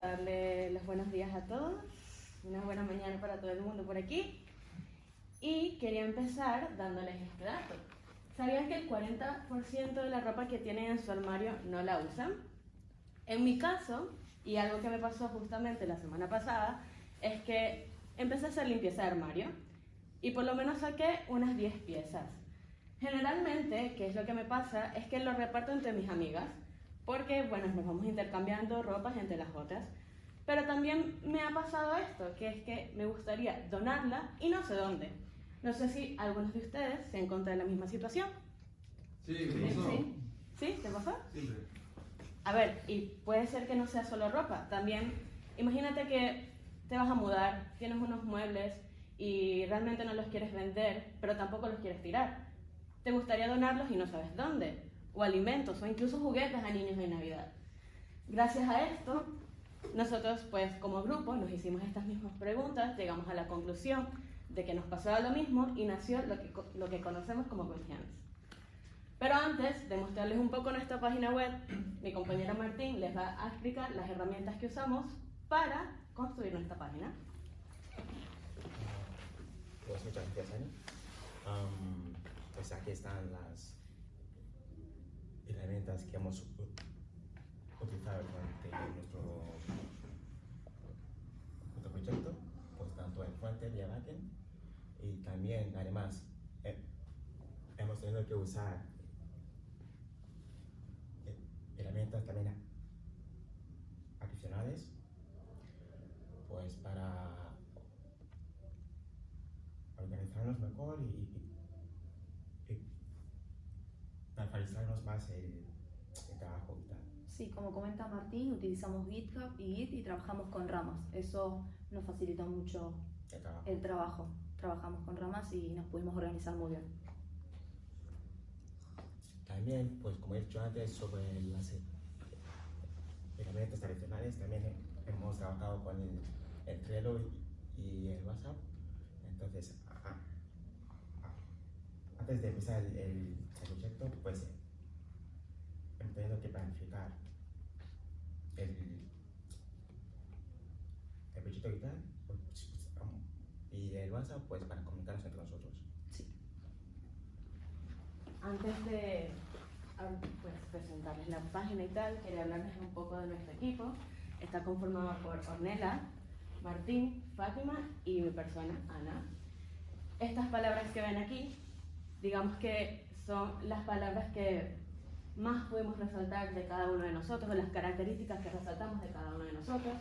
darle los buenos días a todos, una buena mañana para todo el mundo por aquí. Y quería empezar dándoles este dato. ¿Sabían que el 40% de la ropa que tienen en su armario no la usan? En mi caso, y algo que me pasó justamente la semana pasada, es que empecé a hacer limpieza de armario y por lo menos saqué unas 10 piezas. Generalmente, ¿qué es lo que me pasa? Es que lo reparto entre mis amigas porque, bueno, nos vamos intercambiando ropas entre las otras. Pero también me ha pasado esto, que es que me gustaría donarla y no sé dónde. No sé si algunos de ustedes se encuentran en la misma situación. Sí, ¿qué pasó? ¿Sí? ¿Sí? ¿Te pasó? Siempre. A ver, y puede ser que no sea solo ropa, también imagínate que te vas a mudar, tienes unos muebles y realmente no los quieres vender, pero tampoco los quieres tirar. Te gustaría donarlos y no sabes dónde o alimentos o incluso juguetes a niños de Navidad. Gracias a esto, nosotros pues como grupo nos hicimos estas mismas preguntas, llegamos a la conclusión de que nos pasaba lo mismo y nació lo que, lo que conocemos como Good. Pero antes de mostrarles un poco nuestra página web, mi compañera Martín les va a explicar las herramientas que usamos para construir nuestra página. Pues muchas gracias, Ani. Um, pues aquí están las herramientas que hemos utilizado durante nuestro, nuestro proyecto, pues tanto en frontend y en backend. Y también, además, eh, hemos tenido que usar eh, herramientas también adicionales, pues para organizarnos mejor y, y, y para el, trabajo y tal. Sí, como comenta Martín, utilizamos GitHub y Git y trabajamos con ramas. Eso nos facilitó mucho El trabajo. el trabajo. Trabajamos con ramas y nos pudimos organizar muy bien. También, pues como he dicho antes, sobre las eh, herramientas tradicionales, también he- hemos trabajado con el, el Trello y, el WhatsApp. Entonces, a- a- antes de empezar el- el proyecto, pues hemos tenido que planificar el, el proyecto y tal, pues, y el WhatsApp pues para comunicarnos entre nosotros. Antes de ah, pues, presentarles la página y tal, quería hablarles un poco de nuestro equipo. Está conformado por Ornella, Martín, Fátima y mi persona, Ana. Estas palabras que ven aquí, digamos que son las palabras que más podemos resaltar de cada uno de nosotros, o las características que resaltamos de cada uno de nosotros.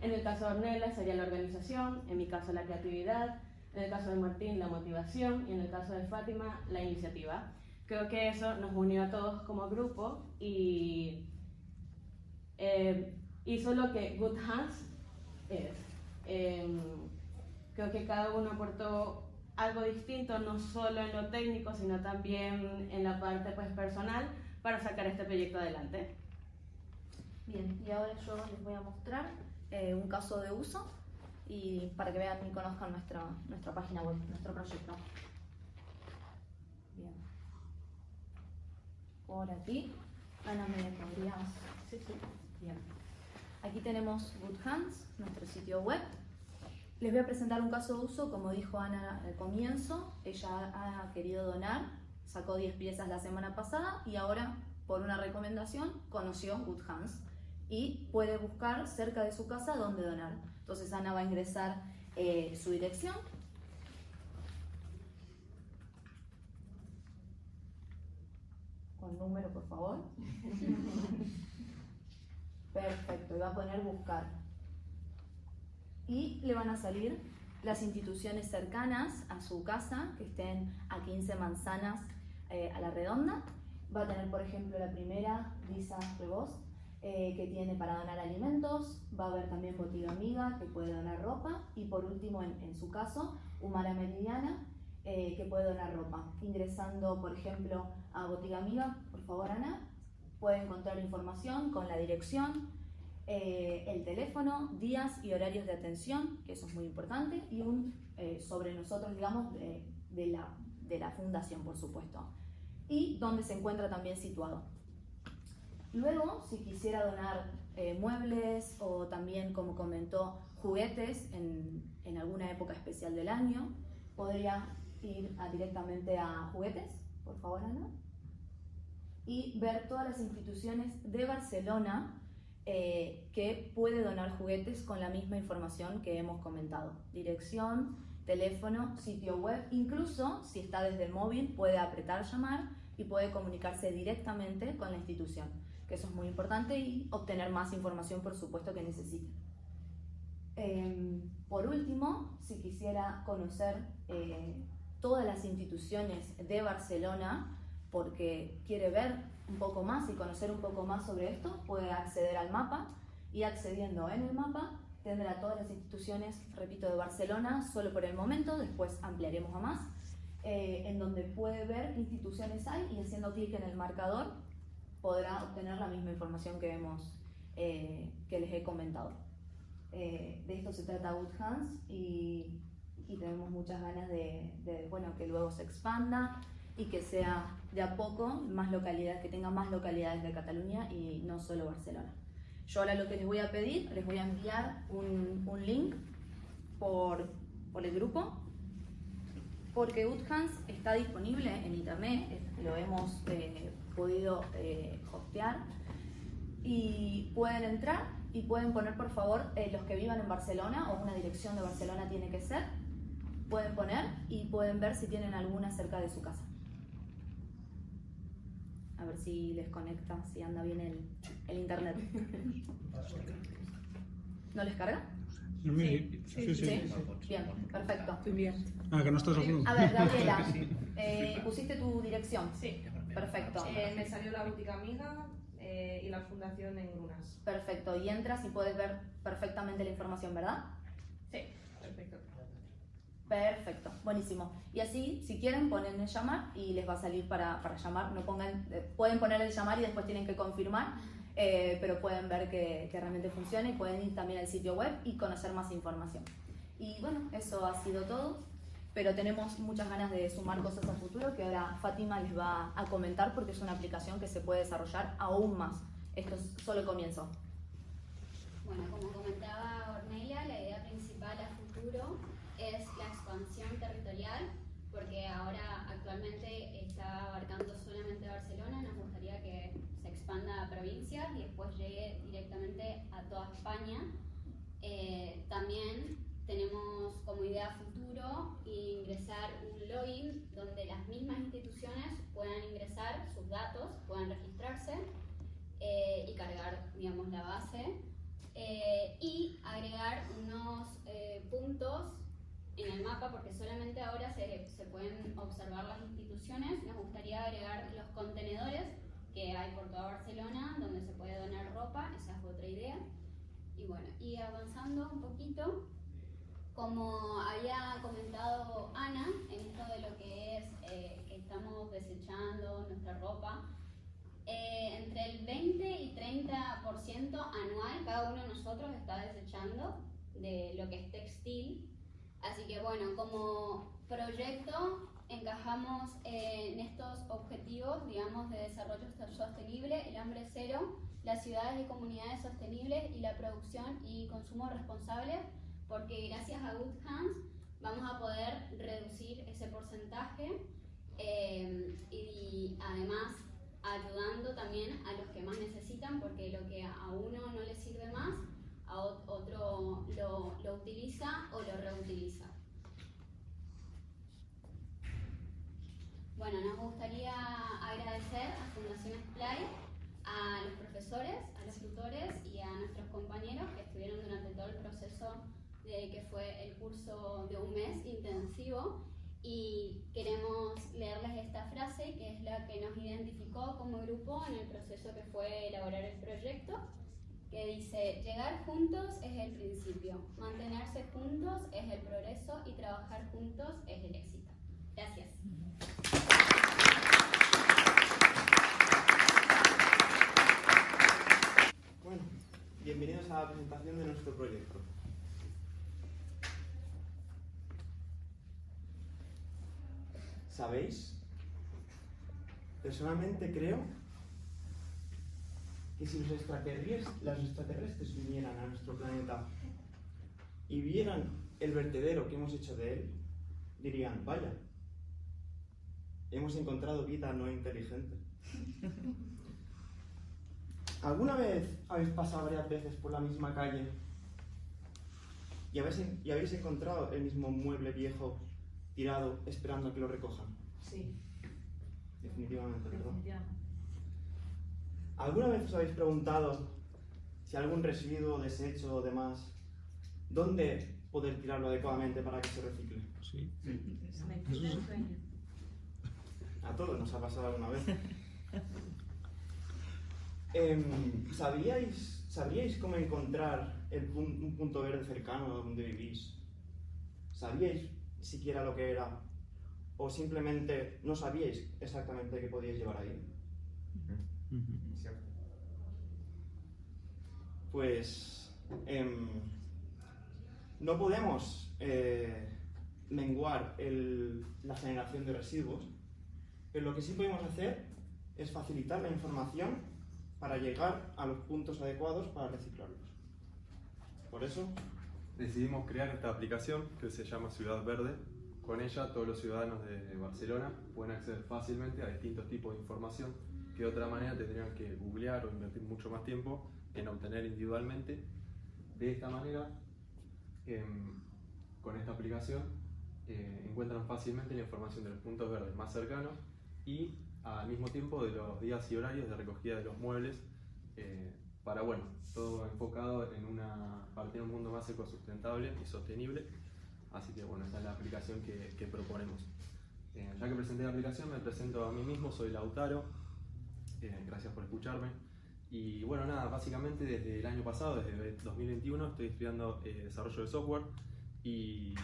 En el caso de Ornella sería la organización, en mi caso la creatividad, en el caso de Martín la motivación y en el caso de Fátima la iniciativa. Creo que eso nos unió a todos como grupo y eh, hizo lo que Good Hands es. Em, creo que cada uno aportó algo distinto, no solo en lo técnico, sino también en la parte pues, personal para sacar este proyecto adelante. Bien, y ahora yo les voy a mostrar eh, un caso de uso y para que vean y conozcan nuestra, nuestra página web, nuestro proyecto. Bien. Por aquí, Ana, ¿me podrías? Sí, sí. Bien. Aquí tenemos Good Hands, nuestro sitio web. Les voy a presentar un caso de uso, como dijo Ana al comienzo, ella ha querido donar, sacó 10 piezas la semana pasada y ahora, por una recomendación, conoció Good Hands y puede buscar cerca de su casa dónde donar. Entonces Ana va a ingresar eh, su dirección. Con número, por favor. Perfecto, y va a poner buscar. Y le van a salir las instituciones cercanas a su casa, que estén a 15 manzanas eh, a la redonda. Va a tener, por ejemplo, la primera, Lisa Rebos, eh, que tiene para donar alimentos. Va a haber también Botiga Amiga, que puede donar ropa. Y por último, en, su caso, Humara Meridiana, eh, que puede donar ropa. Ingresando, por ejemplo, a Botiga Amiga, por favor, Ana, puede encontrar información con la dirección, eh, el teléfono, días y horarios de atención, que eso es muy importante, y un sobre nosotros, digamos, de la, de la fundación, por supuesto. Y donde se encuentra también situado. Luego, si quisiera donar eh, muebles o también, como comentó, juguetes en, en alguna época especial del año. Podría ir directamente a juguetes, por favor, Ana. Y ver todas las instituciones de Barcelona eh, que puede donar juguetes con la misma información que hemos comentado. Dirección, teléfono, sitio web, incluso si está desde el móvil puede apretar llamar y puede comunicarse directamente con la institución, que eso es muy importante y obtener más información por supuesto que necesite. Em, por último, si quisiera conocer eh, todas las instituciones de Barcelona, porque quiere ver un poco más y conocer un poco más sobre esto, puede acceder al mapa y accediendo en el mapa tendrá todas las instituciones, repito, de Barcelona, solo por el momento, después ampliaremos a más, eh, en donde puede ver qué instituciones hay y haciendo clic en el marcador podrá obtener la misma información que, hemos, eh, que les he comentado. Eh, de esto se trata Good Hands y, y tenemos muchas ganas de, de, bueno, que luego se expanda y que sea de a poco más localidades, que tenga más localidades de Cataluña y no solo Barcelona. Yo ahora lo que les voy a pedir, les voy a enviar un, un link por, por el grupo, porque Uthans está disponible en internet, lo hemos eh, podido eh, hostear, y pueden entrar y pueden poner por favor eh, los que vivan en Barcelona o una dirección de Barcelona tiene que ser, pueden poner y pueden ver si tienen alguna cerca de su casa. A ver si les conecta, si anda bien el, el internet. ¿No les carga? Sí, sí, sí. Bien, perfecto. Ah, que no estás al A ver, Gabriela, eh, pusiste tu dirección. Sí. Perfecto. Eh, me salió la boutique amiga eh, y la fundación en Grunas. Perfecto. Y entras y puedes ver perfectamente la información, ¿verdad? Sí, perfecto. Perfecto, buenísimo. Y así, si quieren, ponen el llamar y les va a salir para, para llamar. No pongan, eh, pueden poner el llamar y después tienen que confirmar, eh, pero pueden ver que, que, realmente funciona y pueden ir también al sitio web y conocer más información. Y bueno, eso ha sido todo, pero tenemos muchas ganas de sumar cosas a futuro que ahora Fátima les va a comentar porque es una aplicación que se puede desarrollar aún más. Esto es solo el comienzo. Bueno, como comentaba Ornelia, la idea principal a futuro es la expansión territorial, porque ahora actualmente está abarcando solamente Barcelona, nos gustaría que se expanda a provincias y después llegue directamente a toda España. Eh, también tenemos como idea futuro ingresar un login donde las mismas instituciones puedan ingresar sus datos, puedan registrarse eh, y cargar, digamos, la base. Eh, y agregar unos eh, puntos en el mapa, porque solamente ahora se, se, pueden observar las instituciones, nos gustaría agregar los contenedores que hay por toda Barcelona, donde se puede donar ropa, esa es otra idea. Y bueno, y avanzando un poquito, como había comentado Ana, en esto de lo que es eh, estamos desechando nuestra ropa, eh, entre el 20 y 30% anual cada uno de nosotros está desechando de lo que es textil. Así que bueno, como proyecto encajamos en estos objetivos, digamos, de desarrollo sostenible, el hambre cero, las ciudades y comunidades sostenibles y la producción y consumo responsable, porque gracias a Good Hands vamos a poder reducir ese porcentaje eh, y además ayudando también a los que más necesitan, porque lo que a uno no le sirve más, a otro lo, lo utiliza o lo reutiliza. Bueno, nos gustaría agradecer a Fundación Splay, a los profesores, a los tutores y a nuestros compañeros que estuvieron durante todo el proceso de que fue el curso de un mes intensivo y queremos leerles esta frase que es la que nos identificó como grupo en el proceso que fue elaborar el proyecto, que dice, llegar juntos es el principio, mantenerse juntos es el progreso y trabajar juntos es el éxito. Gracias. Bueno, bienvenidos a la presentación de nuestro proyecto. ¿Sabéis? Personalmente creo que si los extraterrestres, los extraterrestres vinieran a nuestro planeta y vieran el vertedero que hemos hecho de él, dirían, vaya, hemos encontrado vida no inteligente. ¿Alguna vez habéis pasado varias veces por la misma calle y habéis, y habéis encontrado el mismo mueble viejo tirado esperando a que lo recojan? Sí, Definitivamente, ¿verdad? definitivamente. ¿Alguna vez os habéis preguntado si algún residuo, desecho o demás, dónde poder tirarlo adecuadamente para que se recicle? Sí. Sí. A todos nos ha pasado alguna vez. Em, ¿sabíais, ¿Sabríais cómo encontrar el pun- un punto verde cercano a donde vivís? ¿Sabíais siquiera lo que era? ¿O simplemente no sabíais exactamente qué podíais llevar ahí? Pues em, no podemos eh, menguar el- la generación de residuos, pero lo que sí podemos hacer es facilitar la información para llegar a los puntos adecuados para reciclarlos. Por eso, Decidimos crear esta aplicación que se llama Ciudad Verde. Con ella todos los ciudadanos de Barcelona pueden acceder fácilmente a distintos tipos de información que de otra manera tendrían que googlear o invertir mucho más tiempo en obtener individualmente. De esta manera, em, con esta aplicación, eh, encuentran fácilmente la información de los puntos verdes más cercanos y al mismo tiempo de los días y horarios de recogida de los muebles eh, para, bueno, todo enfocado en una, para tener un mundo más ecosustentable y sostenible. Así que, bueno, esta es la aplicación que, que proponemos. Eh, ya que presenté la aplicación, me presento a mí mismo, soy Lautaro. Eh, gracias por escucharme. Y bueno, nada, básicamente desde el año pasado, desde 2021, estoy estudiando eh, desarrollo de software y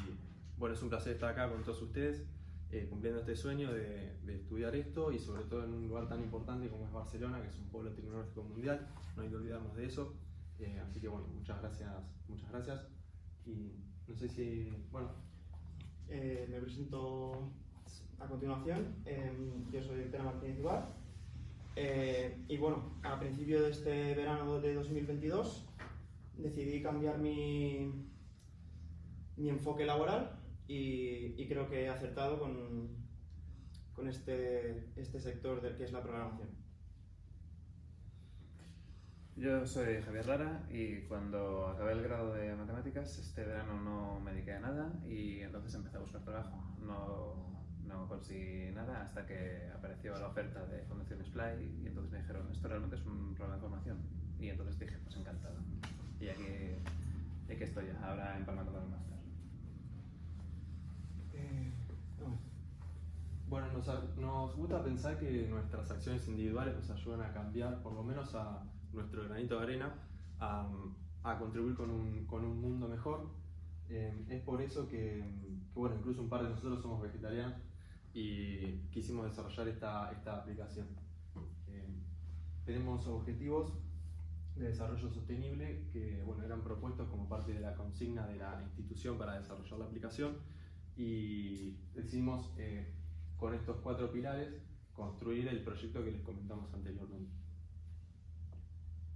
bueno, es un placer estar acá con todos ustedes, eh, cumpliendo este sueño de, de estudiar esto y sobre todo en un lugar tan importante como es Barcelona, que es un pueblo tecnológico mundial, no hay que olvidarnos de eso. Eh, así que bueno, muchas gracias, muchas gracias. Y no sé si, bueno, eh, me presento a continuación. Em, yo soy Pera Martínez Ibar. Eh, y bueno, a principio de este verano de 2022 decidí cambiar mi, mi enfoque laboral y, y creo que he acertado con, con este, este sector del que es la programación. Yo soy Javier Lara y cuando acabé el grado de matemáticas este verano no me dediqué a nada y entonces empecé a buscar trabajo. No, no conseguí nada hasta que apareció la oferta de Fundación Splay y entonces me dijeron esto realmente es un programa de formación y entonces dije pues encantado. Y aquí, aquí estoy ahora empalmando con el máster. Eh, bueno, Bueno, nos, nos gusta pensar que nuestras acciones individuales nos ayudan a cambiar, por lo menos a nuestro granito de arena, a, a contribuir con un, con un mundo mejor. Eh, es por eso que, que, bueno, incluso un par de nosotros somos vegetarianos y quisimos desarrollar esta, esta aplicación. Eh, tenemos objetivos de desarrollo sostenible que bueno, eran propuestos como parte de la consigna de la institución para desarrollar la aplicación y decidimos eh, con estos cuatro pilares construir el proyecto que les comentamos anteriormente.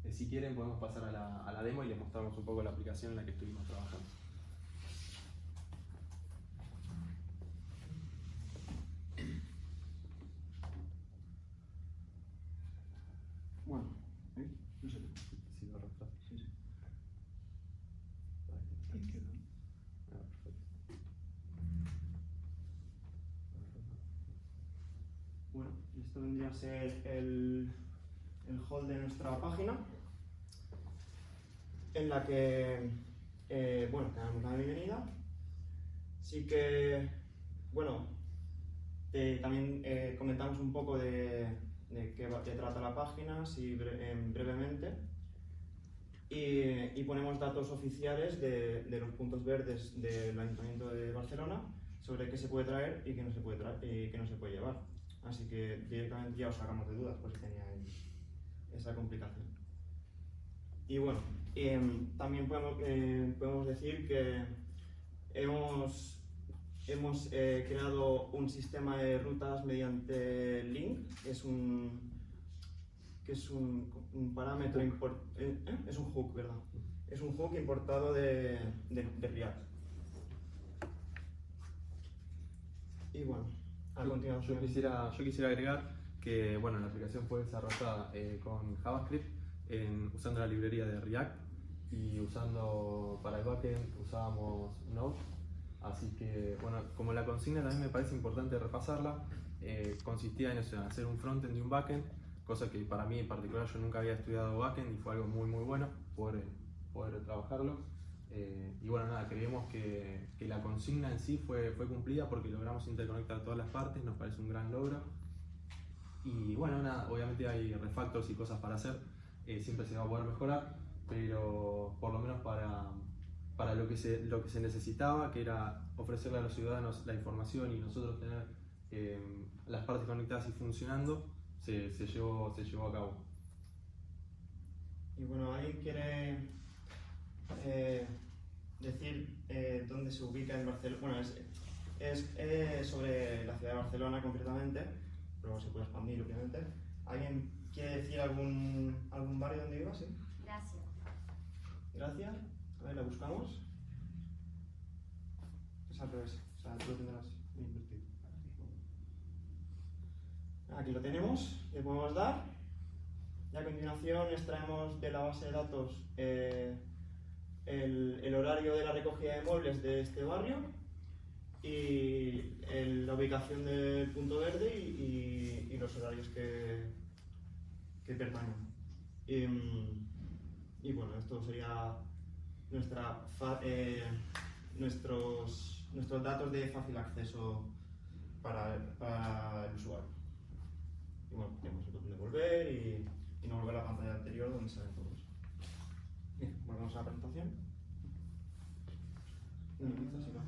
Eh, si quieren podemos pasar a la, a la demo y les mostramos un poco la aplicación en la que estuvimos trabajando. bueno, ¿eh? no sé. Sí, lo retraso. Sí, sí. Ahí. Izquierda. Ah, perfecto. Bueno, ser el, el hall de nuestra página, en la que, eh, bueno, te damos la bienvenida. Sí que, bueno, también eh, comentamos un poco de, qué, trata la página, así bre- em, brevemente. Y, y ponemos datos oficiales de, los puntos verdes del Ayuntamiento de Barcelona sobre qué se puede traer y qué no se puede, y qué no se puede llevar. Así que directamente ya os sacamos de dudas por si teníais esa complicación. Y bueno, em, también podemos, eh, podemos decir que hemos, hemos eh, creado un sistema de rutas mediante Link, que es un, que es un, un parámetro import- eh, es un hook, ¿verdad? Es un hook importado de, de, de React. Y bueno, Yo-. Yo quisiera, yo quisiera agregar que bueno, la aplicación fue desarrollada eh, con JavaScript en- usando la librería de React y usando para el backend usábamos Node. Así que bueno, como la consigna también me parece importante repasarla, eh, consistía en hacer un frontend y un backend, cosa que para mí en particular yo nunca había estudiado backend y fue algo muy muy bueno poder, poder trabajarlo. Eh, y bueno, nada, creemos que, que la consigna en sí fue, fue cumplida porque logramos interconectar todas las partes, nos parece un gran logro. Y bueno, nada, obviamente hay refactors y cosas para hacer, eh, siempre se va a poder mejorar, pero por lo menos para, para lo, que se, lo que se necesitaba, que era ofrecerle a los ciudadanos la información y nosotros tener eh, las partes conectadas y funcionando, se, se, llevó, se llevó a cabo. Y bueno, ¿alguien quiere eh, decir eh, dónde se ubica en Barcelona? Bueno, es, es, es sobre la ciudad de Barcelona concretamente, pero se puede expandir obviamente. ¿Alguien quiere decir algún, algún barrio donde viva? Sí. Gracias. Gracias. A ver, la buscamos. Es al revés. O sea, tú lo tendrás invertido. Aquí lo tenemos. Le podemos dar. Y a continuación extraemos de la base de datos eh, el, horario de la recogida de muebles de este barrio y la ubicación del punto verde y, los horarios que, que mm, y bueno, esto sería nuestra eh, nuestros, nuestros datos de fácil acceso para, para el usuario. Y bueno, tenemos el botón de volver y, no volver a la pantalla anterior donde todos. Bien, volvemos a la presentación. Minimiza, si no.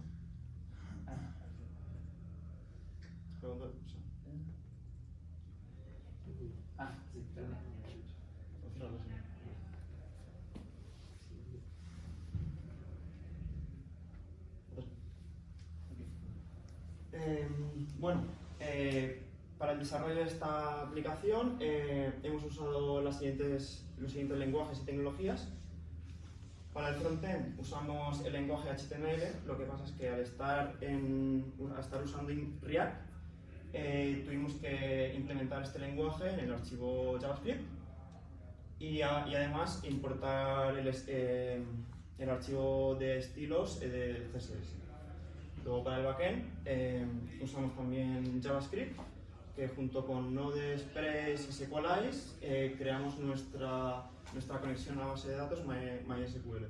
Pregunta, o sea, Ah, sí. Eh, bueno, eh, para el desarrollo de esta aplicación eh, hemos usado las siguientes, los siguientes lenguajes y tecnologías. Para el frontend usamos el lenguaje HTML, lo que pasa es que al estar, usando React eh, tuvimos que implementar este lenguaje en el archivo JavaScript y, además importar eh, el archivo de estilos eh, del CSS. Luego para el backend usamos también JavaScript, que junto con Node.js y SQLite eh, creamos nuestra, nuestra conexión a base de datos My- MySQL.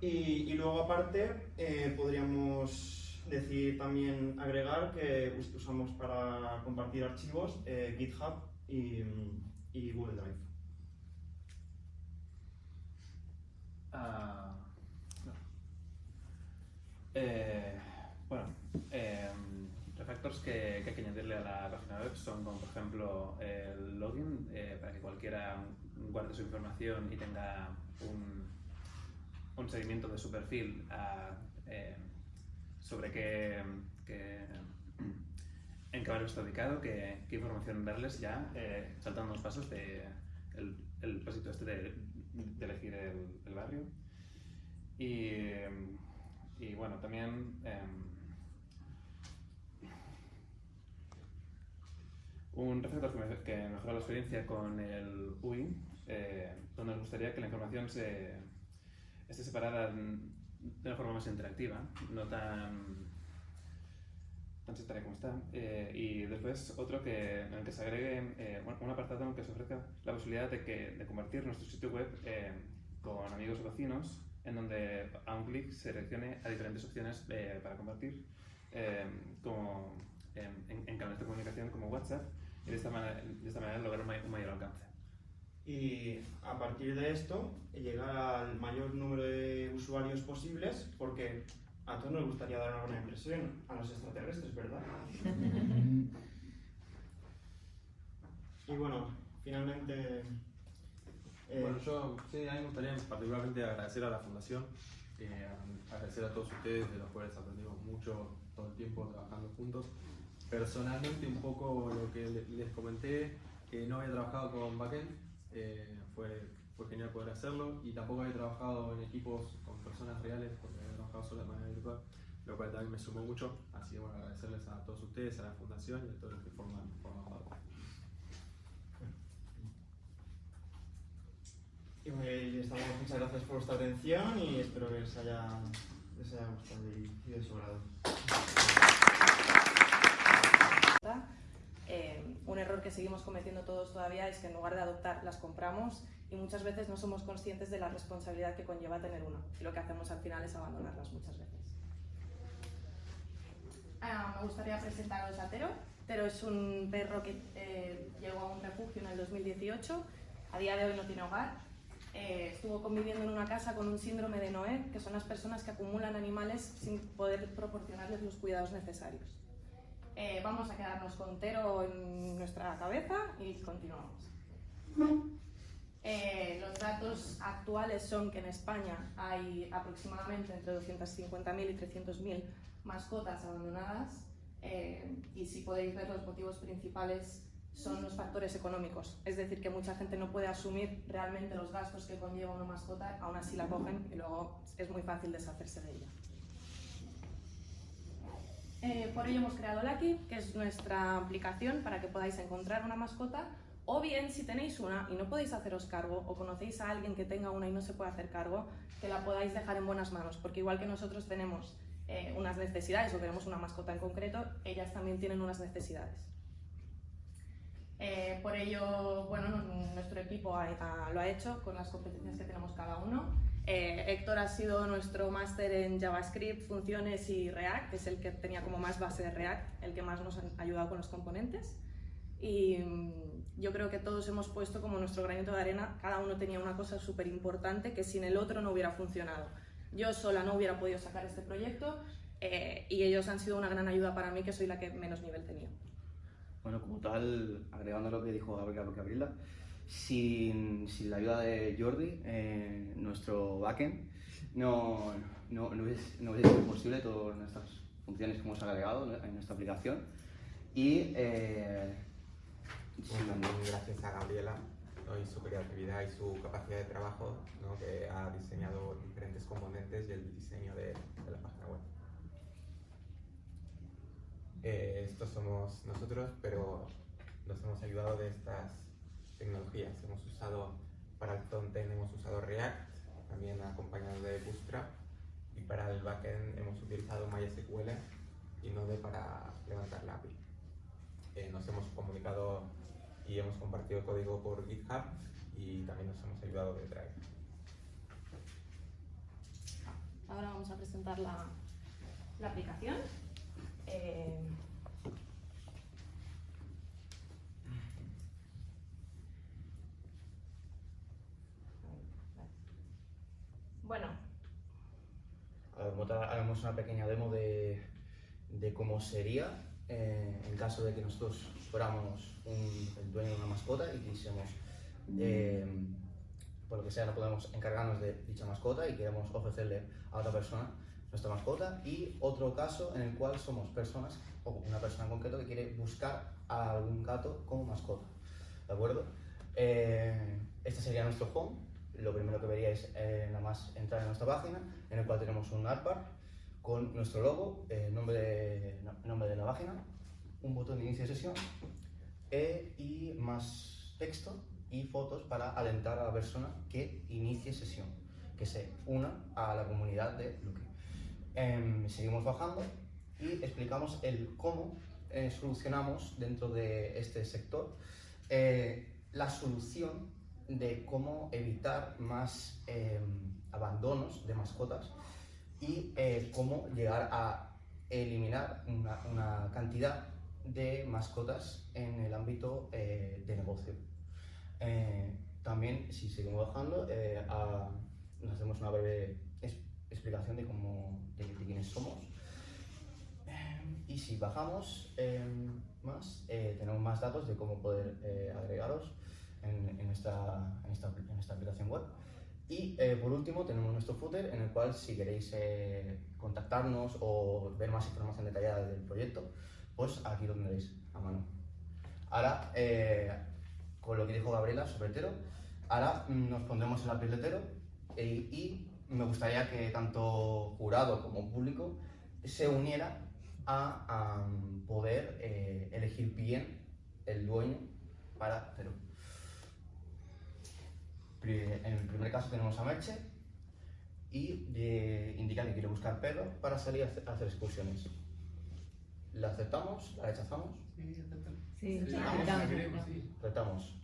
Y, luego aparte eh, podríamos decir también agregar que us- usamos para compartir archivos eh, GitHub y, Google Drive. Ah. Eh, bueno, em, refactors que, que hay que añadirle a la página web son como por ejemplo el login eh, para que cualquiera guarde su información y tenga un, seguimiento de su perfil eh, sobre qué, qué- en qué barrio está ubicado, qué, información darles ya, eh, saltando los pasos de el, pasito este de, elegir el, el barrio. Y, em, y bueno, también un refactor que, me- que mejora la experiencia con el UI, eh, donde nos gustaría que la información se, esté separada de una forma más interactiva, no tan, tan sectaria como está. Eh, y después otro que, en el que se agregue eh, un apartado en el que se ofrezca la posibilidad de, que, de convertir nuestro sitio web eh, con amigos o vecinos, en donde a un clic se reaccione a diferentes opciones para compartir, como en- en canales de comunicación como WhatsApp, y de esta manera, de esta manera lograr un mayor alcance. Y a partir de esto, llegar al mayor número de usuarios posibles, porque a todos nos gustaría dar una buena impresión a los extraterrestres, ¿verdad? y bueno, finalmente... eh, Bueno, yo sí, a mí me gustaría particularmente agradecer a la Fundación, eh, agradecer a todos ustedes, de los cuales aprendimos mucho todo el tiempo trabajando juntos. Personalmente, un poco lo que le- les comenté, Eh, no había trabajado con backend, eh, fue, fue genial poder hacerlo y tampoco había trabajado en equipos con personas reales porque había trabajado solo de manera virtual, lo cual también me sumó mucho. Así que bueno, agradecerles a todos ustedes, a la fundación y a todos los que forman, forman parte. Y muchas gracias por vuestra atención y espero que les haya, les haya gustado y de su grado. Eh, un error que seguimos cometiendo todos todavía es que en lugar de adoptar las compramos y muchas veces no somos conscientes de la responsabilidad que conlleva tener una y lo que hacemos al final es abandonarlas muchas veces. Ah, me gustaría presentaros a Tero. Tero es un perro que eh, llegó a un refugio en el 2018, a día de hoy no tiene hogar. Eh, estuvo conviviendo en una casa con un síndrome de Noé, que son las personas que acumulan animales sin poder proporcionarles los cuidados necesarios. Eh, vamos a quedarnos con Tero en nuestra cabeza y continuamos. Eh, los datos actuales son que en España hay aproximadamente entre 250.000 y 300.000 mascotas abandonadas eh, y si podéis ver los motivos principales son los factores económicos, es decir, que mucha gente no puede asumir realmente los gastos que conlleva una mascota, aún así la cogen y luego es muy fácil deshacerse de ella. Eh, por ello hemos creado Lucky, que es nuestra aplicación para que podáis encontrar una mascota o bien si tenéis una y no podéis haceros cargo o conocéis a alguien que tenga una y no se puede hacer cargo, que la podáis dejar en buenas manos, porque igual que nosotros tenemos eh, unas necesidades o queremos una mascota en concreto, ellas también tienen unas necesidades. Eh, por ello, bueno, nuestro equipo ha- ha- lo ha hecho con las competencias que tenemos cada uno. Eh, Héctor ha sido nuestro máster en JavaScript, funciones y React, es el que tenía como más base de React, el que más nos ha ayudado con los componentes. Y mm, yo creo que todos hemos puesto como nuestro granito de arena, cada uno tenía una cosa súper importante que sin el otro no hubiera funcionado. Yo sola no hubiera podido sacar este proyecto eh, y ellos han sido una gran ayuda para mí, que soy la que menos nivel tenía. Bueno, como tal, agregando lo que dijo Gabriela, sin, sin la ayuda de Jordi, eh, nuestro backend, no, no, no, hubiese, no sido posible todas estas funciones que hemos agregado en nuestra aplicación. Y eh, gracias a Gabriela ¿no? y su creatividad y su capacidad de trabajo, ¿no? que ha diseñado diferentes componentes y el diseño de, de la página web. Eh, estos somos nosotros, pero nos hemos ayudado de estas tecnologías. Hemos usado, para el frontend hemos usado React, también acompañado de Bootstrap, y para el backend hemos utilizado MySQL y Node para levantar la API. Eh, nos hemos comunicado y hemos compartido código por GitHub y también nos hemos ayudado de Drive. Ahora vamos a presentar la, la aplicación. Eh, Bueno, Ahora haremos una pequeña demo de, de cómo sería eh, en caso de que nosotros fuéramos el dueño de una mascota y quisiéramos, eh, por lo que sea, no podemos encargarnos de dicha mascota y queremos ofrecerle a otra persona nuestra mascota. Y otro caso en el cual somos personas, o una persona en concreto que quiere buscar a algún gato como mascota. ¿De acuerdo? Eh, este sería nuestro home. Lo primero que veríais eh, nada más entrar en nuestra página, en el cual tenemos un artbar con nuestro logo, eh, nombre, de, no- nombre de la página, un botón de inicio de sesión y más texto y fotos para alentar a la persona que inicie sesión, que se una a la comunidad de Lucky. Em, seguimos bajando y explicamos el cómo eh, solucionamos dentro de este sector eh, la solución de cómo evitar más em, abandonos de mascotas y eh, cómo llegar a eliminar una, cantidad de mascotas en el ámbito eh, de negocio. Eh, también, si seguimos bajando, eh, nos hacemos una breve explicación de, cómo, de, quiénes somos. Eh, y si bajamos eh, más, eh, tenemos más datos de cómo poder eh, agregaros en, en nuestra, en, esta, en esta aplicación web. Y eh, por último tenemos nuestro footer en el cual si queréis eh, contactarnos o ver más información detallada del proyecto, pues aquí lo tendréis a mano. Ahora, eh, con lo que dijo Gabriela sobre Tero, ahora mm, nos pondremos en la piel de Tero e- y me gustaría que tanto jurado como público se uniera a, a, poder eh, elegir bien el dueño para Tero. En el primer caso tenemos a Merche y eh, indica que quiere buscar perros para salir a hacer- excursiones. ¿La aceptamos? ¿La rechazamos? Sí, Aceptamos. Aceptamos.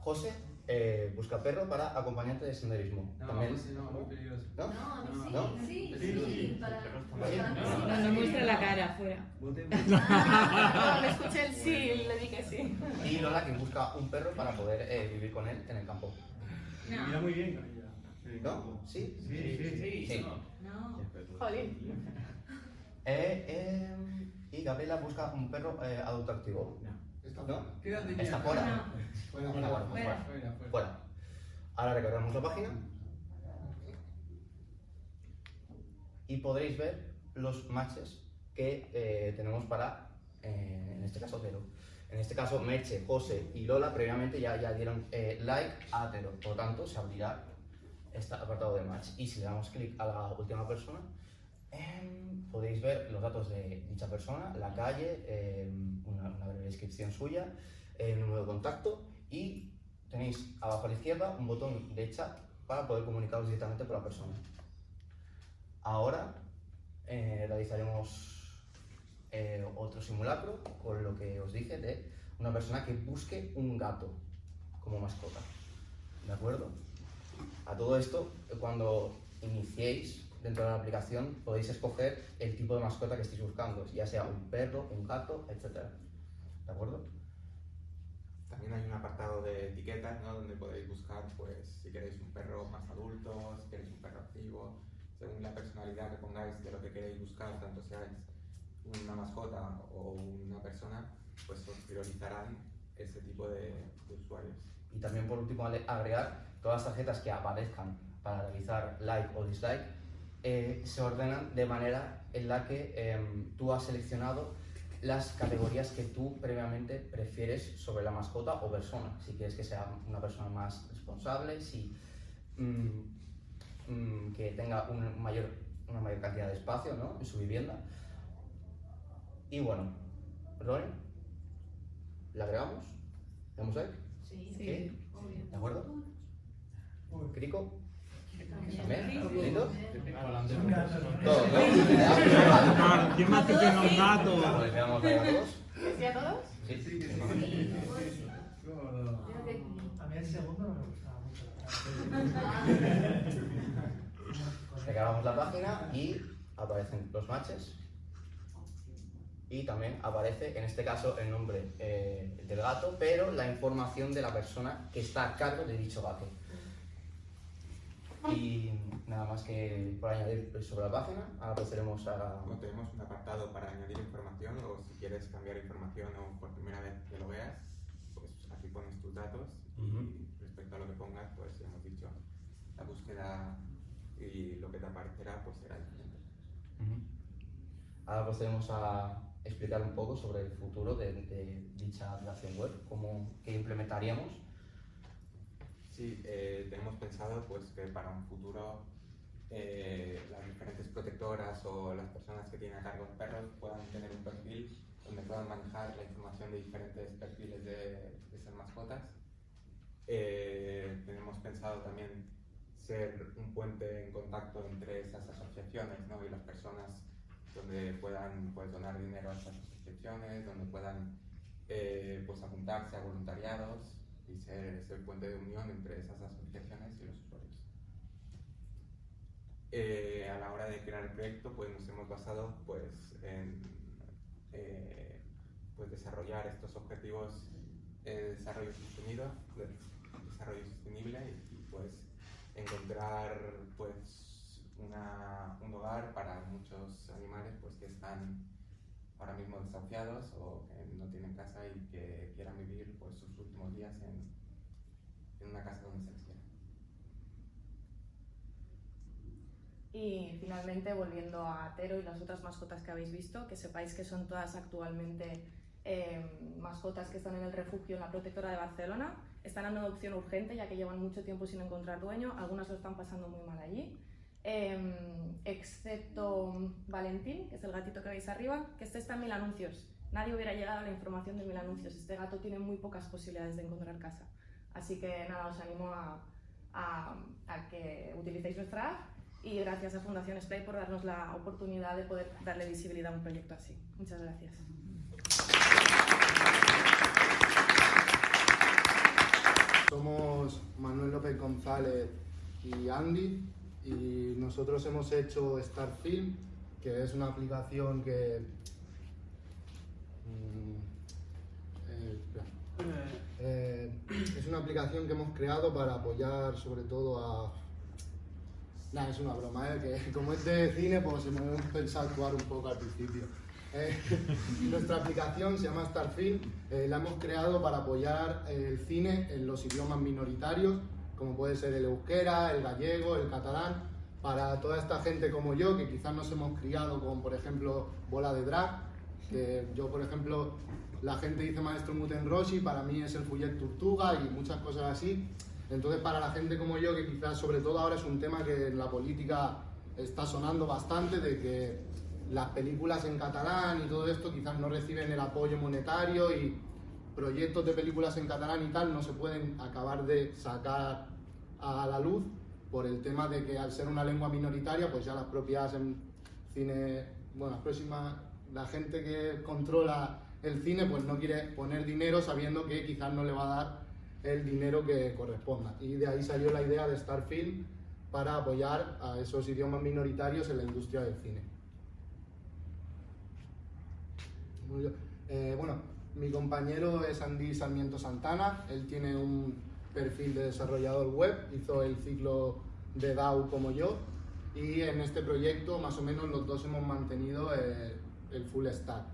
José eh, busca perro para acompañante de senderismo. No, También, José no, muy peligroso. ¿No? No, ¿No? sí, sí, sí, para... No, no muestra la cara afuera. No, le escuché el sí y le dije sí. Y Lola que busca un perro para poder eh, vivir con él en el campo. Mira muy bien con ella. ¿No? ¿Sí? Sí, sí, sí. Sí. No. Jolín. Eh, eh, y Gabriela busca un perro eh, adulto activo. ¿No? ¿Qué edad tenía? Está fuera. Fuera, Fuera, fuera, fuera, fuera, fuera. Ahora recargamos la página y podréis ver los matches que eh, tenemos para, eh, en este caso, Tero. En este caso, Merche, José y Lola previamente ya, ya dieron eh, like a Tero. Por lo tanto, se abrirá este apartado de match. Y si le damos clic a la última persona, em, podéis ver los datos de dicha persona, la calle, em, una, una breve descripción suya, el número de contacto y tenéis abajo a la izquierda un botón de chat para poder comunicaros directamente con la persona. Ahora eh, realizaremos eh, otro simulacro con lo que os dije de una persona que busque un gato como mascota. ¿De acuerdo? A todo esto, cuando iniciéis dentro de la aplicación, podéis escoger el tipo de mascota que estéis buscando, ya sea un perro, un gato, etc. ¿De acuerdo? También hay un apartado de etiquetas, ¿no? Donde podéis buscar, pues, si queréis un perro más adulto, si queréis un perro activo, según la personalidad que pongáis de lo que queréis buscar, tanto seáis una mascota o una persona, pues priorizarán ese tipo de, de usuarios. Y también por último agregar todas las tarjetas que aparezcan para realizar like o dislike eh, se ordenan de manera en la que em, tú has seleccionado las categorías que tú previamente prefieres sobre la mascota o persona. Si quieres que sea una persona más responsable, si mm, mm, que tenga un mayor, una mayor cantidad de espacio ¿no? en su vivienda. Y bueno, Ronnie, ¿la agregamos? ¿Le damos like? Sí, ¿Sí? obvio. ¿De acuerdo? Crico, También. ¿Lindo? Un gato. Todo, ¿no? ¿Quién más que tiene un gato? Pues le damos like a todos. ¿Que sí a todos? Sí, sí, sí. A mí el segundo no me gustaba mucho. Recargamos la página y aparecen los matches. Y también aparece, en este caso, el nombre eh, del gato, pero la información de la persona que está a cargo de dicho gato. Y nada más que por añadir sobre la página, ahora procederemos a... Como tenemos un apartado para añadir información o si quieres cambiar información o por primera vez que lo veas, pues aquí pones tus datos Ujú. y respecto a lo que pongas, pues ya hemos dicho, la búsqueda y lo que te aparecerá pues será diferente. Ujú. Ahora procedemos a explicar un poco sobre el futuro de, de dicha aplicación web, cómo, qué implementaríamos. Sí, eh, tenemos pensado pues que para un futuro eh, las diferentes protectoras o las personas que tienen a cargo los perros puedan tener un perfil donde puedan manejar la información de diferentes perfiles de, de esas mascotas. Eh, tenemos pensado también ser un puente en contacto entre esas asociaciones ¿no? y las personas donde puedan pues, donar dinero a esas asociaciones, donde puedan eh, pues, apuntarse a voluntariados y ser ese puente de unión entre esas asociaciones y los usuarios. Eh, a la hora de crear el proyecto, pues nos hemos basado pues, en eh, pues, desarrollar estos objetivos de desarrollo sostenido, de desarrollo sostenible y, y, pues encontrar pues una, un hogar para muchos animales pues que están ahora mismo desahuciados o que no tienen casa y que quieran vivir pues, sus últimos días en, en una casa donde se les quiera. Y finalmente, volviendo a Tero y las otras mascotas que habéis visto, que sepáis que son todas actualmente eh, mascotas que están en el refugio en la protectora de Barcelona. Están en adopción urgente ya que llevan mucho tiempo sin encontrar dueño, algunas lo están pasando muy mal allí. Eh, excepto Valentín, que es el gatito que veis arriba, que este está en mil anuncios. Nadie hubiera llegado a la información de mil anuncios. Este gato tiene muy pocas posibilidades de encontrar casa. Así que nada, os animo a que utilicéis nuestra app y gracias a Fundación Splay por darnos la oportunidad de poder darle visibilidad a un proyecto así. Muchas gracias. Somos Manuel López González y Andy y nosotros hemos hecho Starfilm, que es una aplicación que... mm, eh. Eh, es una aplicación que hemos creado para apoyar sobre todo a... Nada, es una broma, ¿eh? que como es de cine, pues hemos pensado actuar un poco al principio. Eh, nuestra aplicación se llama Starfilm, la hemos creado para apoyar el cine en los idiomas minoritarios, como puede ser el euskera, el gallego, el catalán, para toda esta gente como yo, que quizás nos hemos criado con, por ejemplo, Bola de Drag, que yo, por ejemplo, la gente dice Maestro Muten Roshi, para mí es el Fuyet Tortuga y muchas cosas así. Entonces, para la gente como yo, que quizás sobre todo ahora es un tema que en la política está sonando bastante, de que las películas en catalán y todo esto quizás no reciben el apoyo monetario y proyectos de películas en catalán y tal no se pueden acabar de sacar a la luz por el tema de que al ser una lengua minoritaria, pues ya las propias en cine, bueno, las próximas, la gente que controla el cine, pues no quiere poner dinero sabiendo que quizás no le va a dar el dinero que corresponda. Y de ahí salió la idea de Starfilm para apoyar a esos idiomas minoritarios en la industria del cine. Eh, bueno, mi compañero es Andy Sarmiento Santana, él tiene un perfil de desarrollador web, hizo el ciclo de DAO como yo y en este proyecto más o menos los dos hemos mantenido eh, el full stack.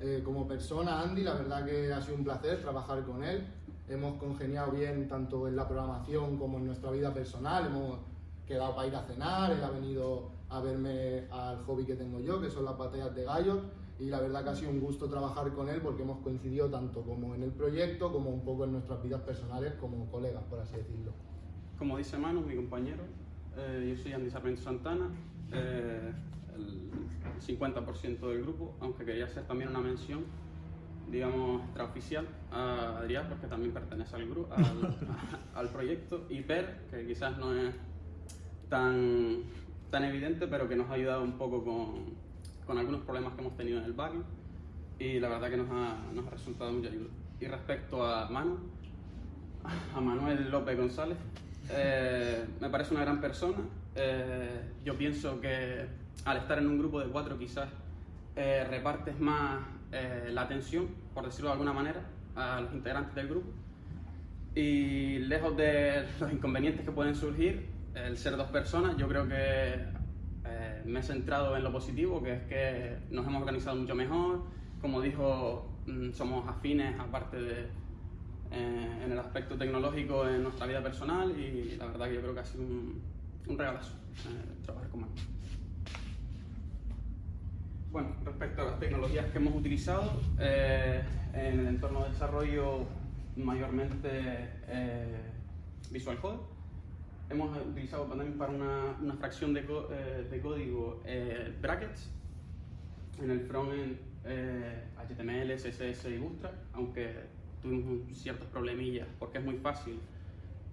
Eh, como persona, Andy, la verdad que ha sido un placer trabajar con él. Hemos congeniado bien tanto en la programación como en nuestra vida personal. Hemos quedado para ir a cenar, él ha venido a verme al hobby que tengo yo, que son las batallas de gallos. Y la verdad que ha sido un gusto trabajar con él porque hemos coincidido tanto como en el proyecto como un poco en nuestras vidas personales como colegas, por así decirlo. Como dice Manu, mi compañero, eh, yo soy Andy Sarmiento Santana, eh, el 50% del grupo, aunque quería hacer también una mención, digamos, extraoficial a Adrián, porque también pertenece al, grupo, al, al proyecto, y Per, que quizás no es tan, tan evidente, pero que nos ha ayudado un poco con, con algunos problemas que hemos tenido en el backend, y la verdad que nos ha, nos ha resultado mucha ayuda. Y respecto a Manu, a Manuel López González, eh, me parece una gran persona. Eh, yo pienso que al estar en un grupo de cuatro quizás eh, repartes más eh, la atención, por decirlo de alguna manera, a los integrantes del grupo. Y lejos de los inconvenientes que pueden surgir, el ser dos personas, yo creo que me he centrado en lo positivo, que es que nos hemos organizado mucho mejor. Como dijo, mm, somos afines aparte de eh, en el aspecto tecnológico en nuestra vida personal y la verdad que yo creo que ha sido un, un regalazo eh, trabajar con Manu. Bueno, respecto a las tecnologías que hemos utilizado, eh, en el entorno de desarrollo mayormente eh, Visual Code. Hemos utilizado también para una, una fracción de, eh, de código eh, brackets. En el frontend eh, HTML, CSS y Bootstrap, aunque tuvimos ciertos problemillas porque es muy fácil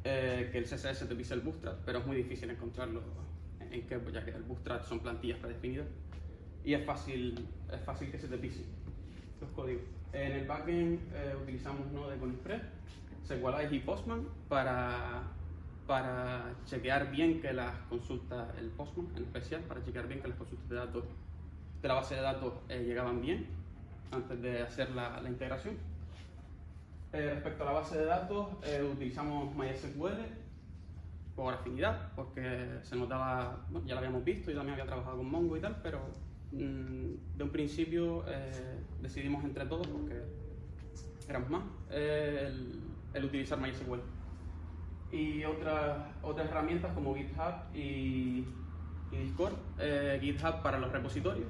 eh, que el CSS te pise el Bootstrap, pero es muy difícil encontrarlo en que, ya que el Bootstrap son plantillas predefinidas y es fácil, es fácil que se te pise los códigos. En el backend eh, utilizamos Node con Express, SQLite y Postman para, para chequear bien que las consultas, el Postman en especial, para chequear bien que las consultas de datos de la base de datos eh, llegaban bien antes de hacer la, la integración. Eh, respecto a la base de datos, eh, utilizamos MySQL por afinidad, porque se notaba, bueno, ya lo habíamos visto y también había trabajado con Mongo y tal, pero mm, de un principio eh, decidimos entre todos, porque éramos más, eh, el, el utilizar MySQL. Y otras, otras herramientas como GitHub y, y Discord. Eh, GitHub para los repositorios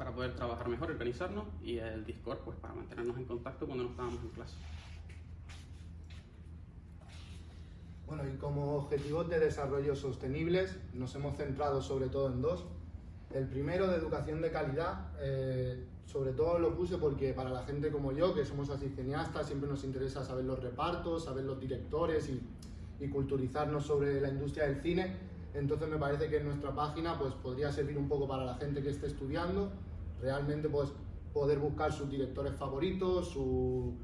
para poder trabajar mejor, organizarnos, y el Discord pues para mantenernos en contacto cuando no estábamos en clase. Bueno, y como objetivos de desarrollo sostenibles nos hemos centrado sobre todo en dos. El primero de educación de calidad, eh, sobre todo lo puse porque para la gente como yo, que somos así siempre nos interesa saber los repartos, saber los directores y, y culturizarnos sobre la industria del cine. Entonces me parece que nuestra página pues, podría servir un poco para la gente que esté estudiando, realmente pues, poder buscar sus directores favoritos, su,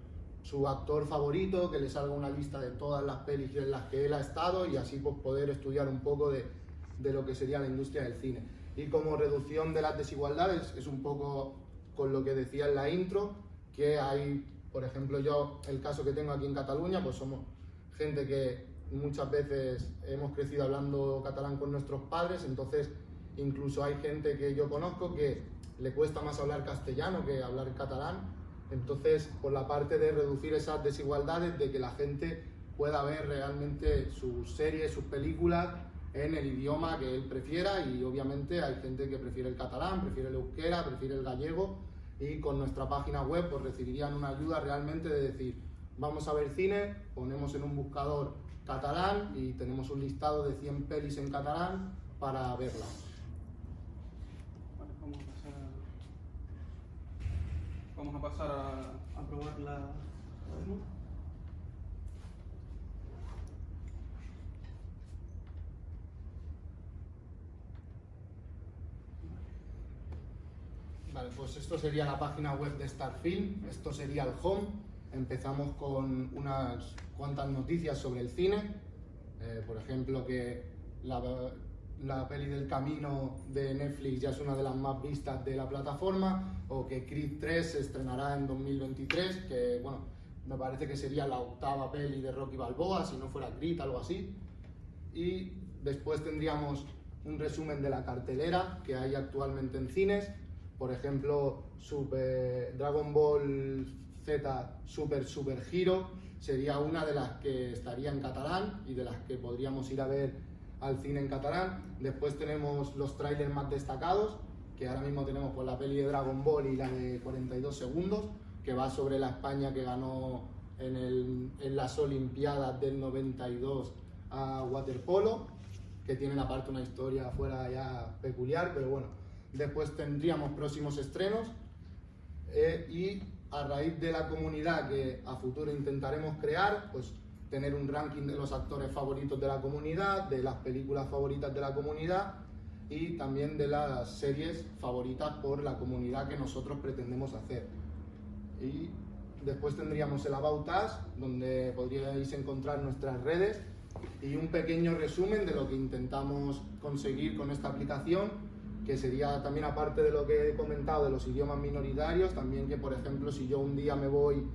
su actor favorito, que le salga una lista de todas las pelis en las que él ha estado y así pues, poder estudiar un poco de, de lo que sería la industria del cine. Y como reducción de las desigualdades es un poco con lo que decía en la intro, que hay, por ejemplo, yo, el caso que tengo aquí en Cataluña, pues somos gente que muchas veces hemos crecido hablando catalán con nuestros padres, entonces incluso hay gente que yo conozco que le cuesta más hablar castellano que hablar catalán, entonces por la parte de reducir esas desigualdades, de que la gente pueda ver realmente sus series, sus películas en el idioma que él prefiera y obviamente hay gente que prefiere el catalán, prefiere el euskera, prefiere el gallego y con nuestra página web pues recibirían una ayuda realmente de decir vamos a ver cine, ponemos en un buscador catalán y tenemos un listado de 100 pelis en catalán para verlas. Vale, vamos a pasar a, vamos a, pasar a, a probar la, la demo. Vale, pues esto sería la página web de Starfilm, esto sería el home. Empezamos con unas cuantas noticias sobre el cine, eh, por ejemplo que la, la, peli del camino de Netflix ya es una de las más vistas de la plataforma, o que Creed 3 se estrenará en 2023, que bueno, me parece que sería la octava peli de Rocky Balboa, si no fuera Creed, algo así. Y después tendríamos un resumen de la cartelera que hay actualmente en cines, por ejemplo, Super Dragon Ball Z Super Super Hero sería una de las que estaría en catalán y de las que podríamos ir a ver al cine en catalán. Después tenemos los trailers más destacados, que ahora mismo tenemos pues, la peli de Dragon Ball y la de 42 segundos, que va sobre la España que ganó en, el, en las Olimpiadas del 92 a waterpolo, que tienen aparte una historia fuera ya peculiar, pero bueno, Después tendríamos próximos estrenos eh, y a raíz de la comunidad que a futuro intentaremos crear, pues tener un ranking de los actores favoritos de la comunidad, de las películas favoritas de la comunidad y también de las series favoritas por la comunidad que nosotros pretendemos hacer. Y después tendríamos el About Us, donde podríais encontrar nuestras redes y un pequeño resumen de lo que intentamos conseguir con esta aplicación que sería también aparte de lo que he comentado de los idiomas minoritarios, también que por ejemplo si yo un día me voy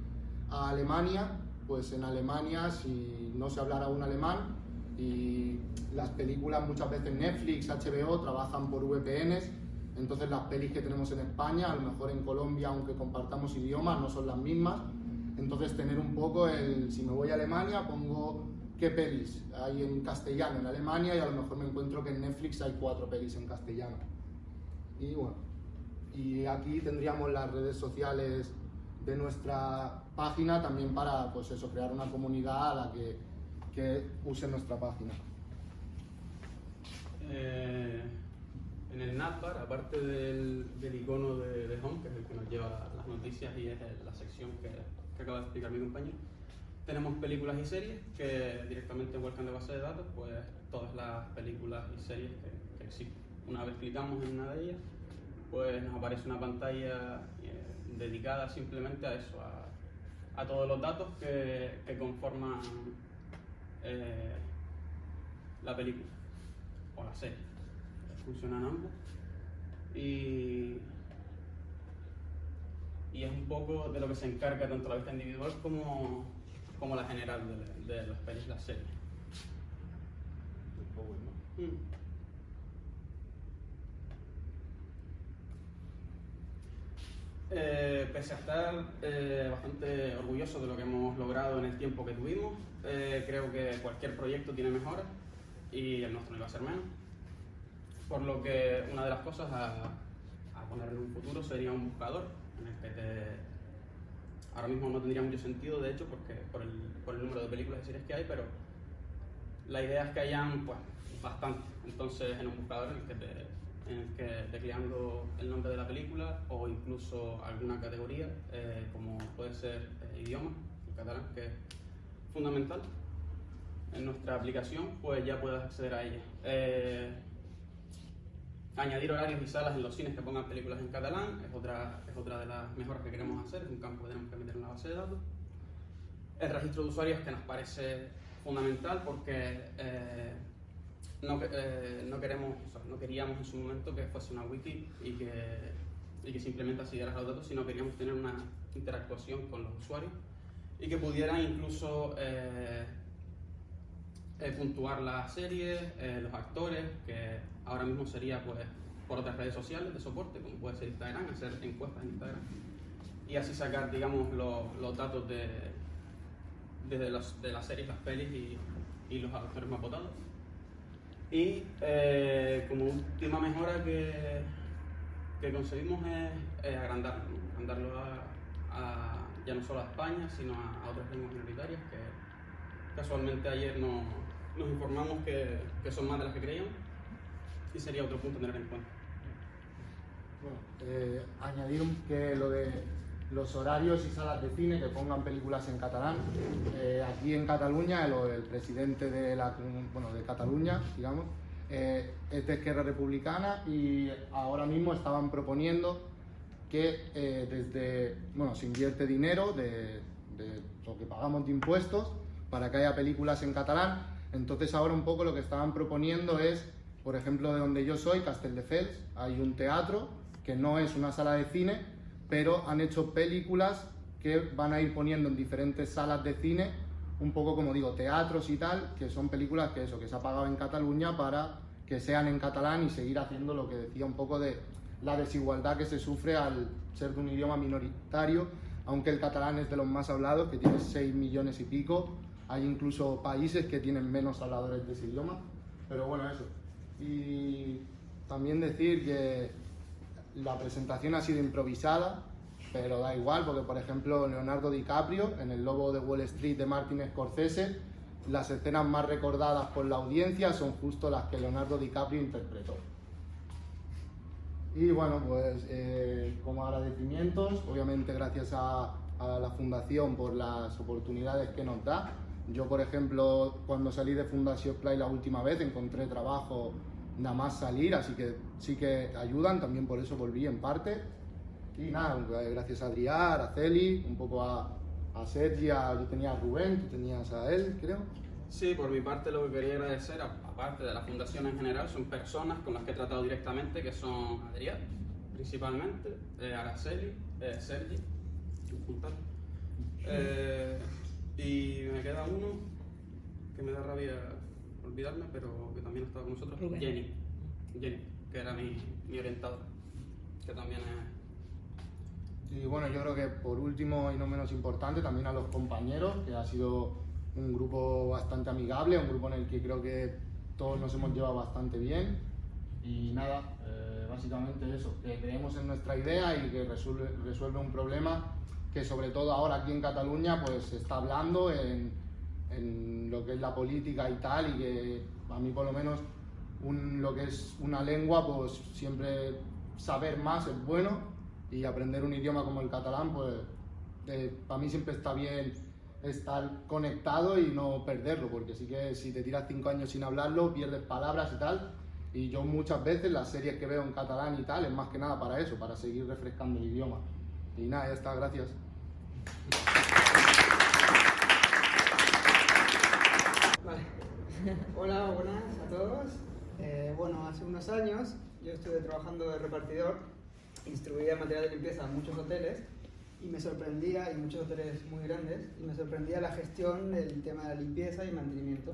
a Alemania, pues en Alemania si no se hablara un alemán y las películas muchas veces Netflix, HBO trabajan por VPNs, entonces las pelis que tenemos en España, a lo mejor en Colombia, aunque compartamos idiomas, no son las mismas, entonces tener un poco el, si me voy a Alemania pongo qué pelis hay en castellano en Alemania y a lo mejor me encuentro que en Netflix hay cuatro pelis en castellano. Y bueno, y aquí tendríamos las redes sociales de nuestra página también para pues eso, crear una comunidad a la que, que use nuestra página. Eh, en el navbar, aparte del, del icono de, Home, que es el que nos lleva las noticias y es la sección que, que acaba de explicar mi compañero, tenemos películas y series que directamente vuelcan de base de datos, pues todas las películas y series que, que existen. Una vez clicamos en una de ellas, pues nos aparece una pantalla eh, dedicada simplemente a eso, a, a todos los datos que, que conforman eh, la película o la serie. Funcionan ambos. Y, y es un poco de lo que se encarga tanto la vista individual como, como la general de, de las pelis las series. Mm. Eh, pese a estar eh, bastante orgulloso de lo que hemos logrado en el tiempo que tuvimos, eh, creo que cualquier proyecto tiene mejoras y el nuestro no iba a ser menos. Por lo que una de las cosas a, poner en un futuro sería un buscador en el que te... Ahora mismo no tendría mucho sentido, de hecho, porque por el, por el número de películas y series que hay, pero la idea es que hayan pues, bastante. Entonces, en un buscador en el que, te, en el que tecleando el nombre de la película o incluso alguna categoría, eh, como puede ser eh, idioma, el catalán, que es fundamental, en nuestra aplicación, pues ya puedes acceder a ella. Eh, añadir horarios y salas en los cines que pongan películas en catalán es otra, es otra de las mejoras que queremos hacer, es un campo que tenemos que meter en la base de datos. El registro de usuarios que nos parece fundamental porque eh, no, eh, no, queremos, no queríamos en su momento que fuese una wiki y que, y que simplemente siguieras los datos, sino queríamos tener una interactuación con los usuarios y que pudieran incluso eh, eh, puntuar las series, eh, los actores, que ahora mismo sería pues por otras redes sociales de soporte, como puede ser Instagram, hacer encuestas en Instagram y así sacar, digamos, los, los datos de, de, los, de las series, las pelis y, y los actores más votados. Y eh, como última mejora que, que conseguimos es, es agrandarlo, agrandarlo a, a, ya no solo a España, sino a, a otras lenguas minoritarias que casualmente ayer no, nos informamos que, que, son más de las que creíamos y sería otro punto a tener en cuenta. Bueno, eh, añadir que lo de los horarios y salas de cine que pongan películas en catalán. Eh, aquí en Cataluña, el, el, presidente de, la, bueno, de Cataluña, digamos, eh, es de Esquerra Republicana y ahora mismo estaban proponiendo que eh, desde, bueno, se invierte dinero de, de lo que pagamos de impuestos para que haya películas en catalán. Entonces ahora un poco lo que estaban proponiendo es, por ejemplo, de donde yo soy, Castelldefels, hay un teatro que no es una sala de cine, pero han hecho películas que van a ir poniendo en diferentes salas de cine, un poco como digo, teatros y tal, que son películas que eso, que se ha pagado en Cataluña para que sean en catalán y seguir haciendo lo que decía un poco de la desigualdad que se sufre al ser de un idioma minoritario, aunque el catalán es de los más hablados, que tiene 6 millones y pico, hay incluso países que tienen menos habladores de ese idioma, pero bueno, eso. Y también decir que la presentación ha sido improvisada, pero da igual, porque por ejemplo Leonardo DiCaprio, en El Lobo de Wall Street de Martin Scorsese, las escenas más recordadas por la audiencia son justo las que Leonardo DiCaprio interpretó. Y bueno, pues eh, como agradecimientos, obviamente gracias a, a la Fundación por las oportunidades que nos da. Yo, por ejemplo, cuando salí de Fundación Play la última vez, encontré trabajo nada más salir, así que sí que ayudan, también por eso volví en parte. Y nada, gracias a Adrián, a Celi, un poco a, a Sergi, a, yo tenía a Rubén, tú tenías a él, creo. Sí, por mi parte lo que quería agradecer, aparte de la fundación en general, son personas con las que he tratado directamente, que son Adrián, principalmente, eh, Araceli, eh, Sergi, eh, y me queda uno que me da rabia olvidarme, pero también ha estado con nosotros, Rubén. Jenny, Jenny, que era mi, mi orientadora, que también es... Y bueno, yo creo que por último y no menos importante, también a los compañeros, que ha sido un grupo bastante amigable, un grupo en el que creo que todos nos hemos llevado bastante bien. Y nada, eh, básicamente eso, que creemos en nuestra idea y que resuelve, resuelve un problema que sobre todo ahora aquí en Cataluña pues se está hablando en, en lo que es la política y tal y que a mí por lo menos un, lo que es una lengua pues siempre saber más es bueno y aprender un idioma como el catalán pues eh, para mí siempre está bien estar conectado y no perderlo porque sí que si te tiras cinco años sin hablarlo pierdes palabras y tal y yo muchas veces las series que veo en catalán y tal es más que nada para eso, para seguir refrescando el idioma. Y nada, ya está, gracias. Vale. Hola, buenas a todos. Eh, bueno, hace unos años yo estuve trabajando de repartidor, distribuía material de limpieza a muchos hoteles y me sorprendía, y muchos hoteles muy grandes, y me sorprendía la gestión del tema de limpieza y mantenimiento,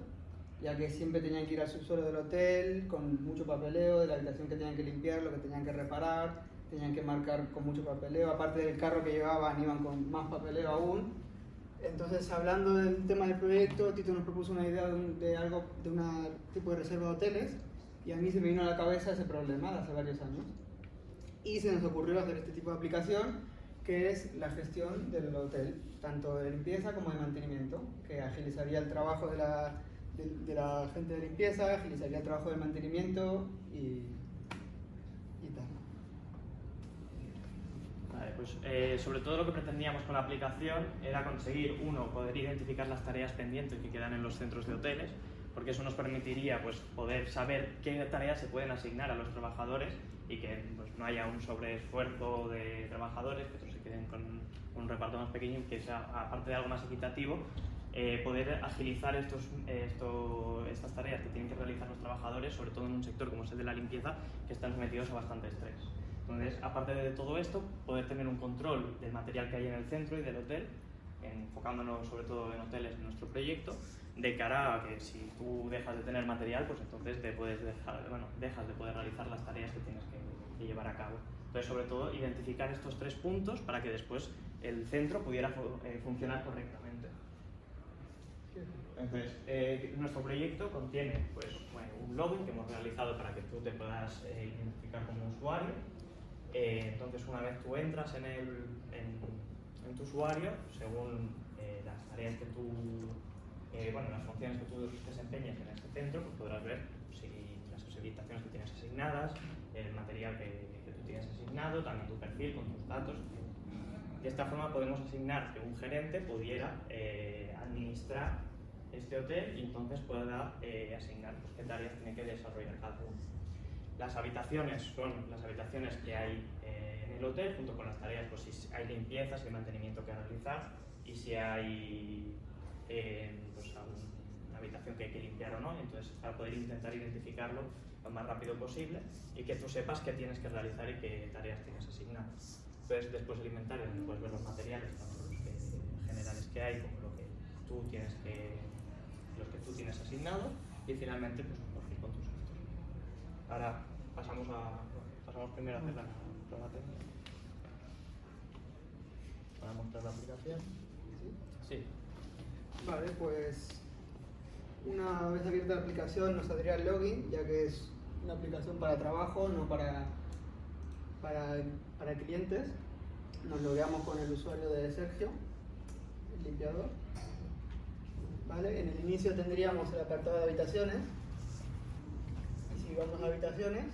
ya que siempre tenían que ir al subsuelo del hotel con mucho papeleo de la habitación que tenían que limpiar, lo que tenían que reparar, tenían que marcar con mucho papeleo, aparte del carro que llevaban iban con más papeleo aún. Entonces, hablando del tema del proyecto, Tito nos propuso una idea de, un, algo, de un tipo de reserva de hoteles, y a mí se me vino a la cabeza ese problema de hace varios años. y se nos ocurrió hacer este tipo de aplicación que es la gestión del hotel, tanto de limpieza como de mantenimiento, que agilizaría el trabajo de la, de, la gente de limpieza, agilizaría el trabajo de mantenimiento y tal. Pues eh, sobre todo lo que pretendíamos con la aplicación era conseguir, uno, poder identificar las tareas pendientes que quedan en los centros de hoteles, porque eso nos permitiría pues, poder saber qué tareas se pueden asignar a los trabajadores y que pues, no haya un sobreesfuerzo de trabajadores, que estos se queden con un reparto más pequeño que sea, aparte de algo más equitativo, eh, poder agilizar estos, esto, estas tareas que tienen que realizar los trabajadores, sobre todo en un sector como es el de la limpieza, que están sometidos a bastante estrés. Entonces, aparte de todo esto, poder tener un control del material que hay en el centro y del hotel, enfocándonos sobre todo en hoteles en nuestro proyecto, de cara a que si tú dejas de tener material, pues entonces te puedes dejar, bueno, dejas de poder realizar las tareas que tienes que, llevar a cabo. Entonces, sobre todo, identificar estos tres puntos para que después el centro pudiera eh, funcionar correctamente. Entonces, eh, nuestro proyecto contiene pues, un login que hemos realizado para que tú te puedas eh, identificar como usuario. Eh, entonces, una vez tú entras en, el, en, en tu usuario, según eh, las tareas que tú, eh, bueno, las funciones que tú desempeñes en este centro, pues podrás ver si las habitaciones que tienes asignadas, el material que, que tú tienes asignado, también tu perfil con tus datos. De esta forma podemos asignar que un gerente pudiera eh, administrar este hotel y entonces pueda eh, asignar pues, qué tareas tiene que desarrollar cada uno. Las habitaciones son las habitaciones que hay eh, en el hotel, junto con las tareas, pues si hay limpieza, si hay mantenimiento que realizar y si hay eh, pues, una habitación que hay que limpiar o no. Entonces, para poder intentar identificarlo lo más rápido posible y que tú sepas qué tienes que realizar y qué tareas tienes asignadas. Entonces, después el inventario, donde puedes ver los materiales, tanto los que, generales que hay como lo que tú tienes que, los que tú tienes asignados y finalmente pues, un perfil con tus datos. Ahora pasamos a pasamos primero a hacer la prueba técnica. Para mostrar la aplicación. Sí. Vale, pues una vez abierta la aplicación nos saldría el login, ya que es una aplicación para trabajo, no para, para, para clientes. Nos logueamos con el usuario de Sergio, el limpiador. ¿Vale? En el inicio tendríamos el apartado de habitaciones. Si vamos a habitaciones,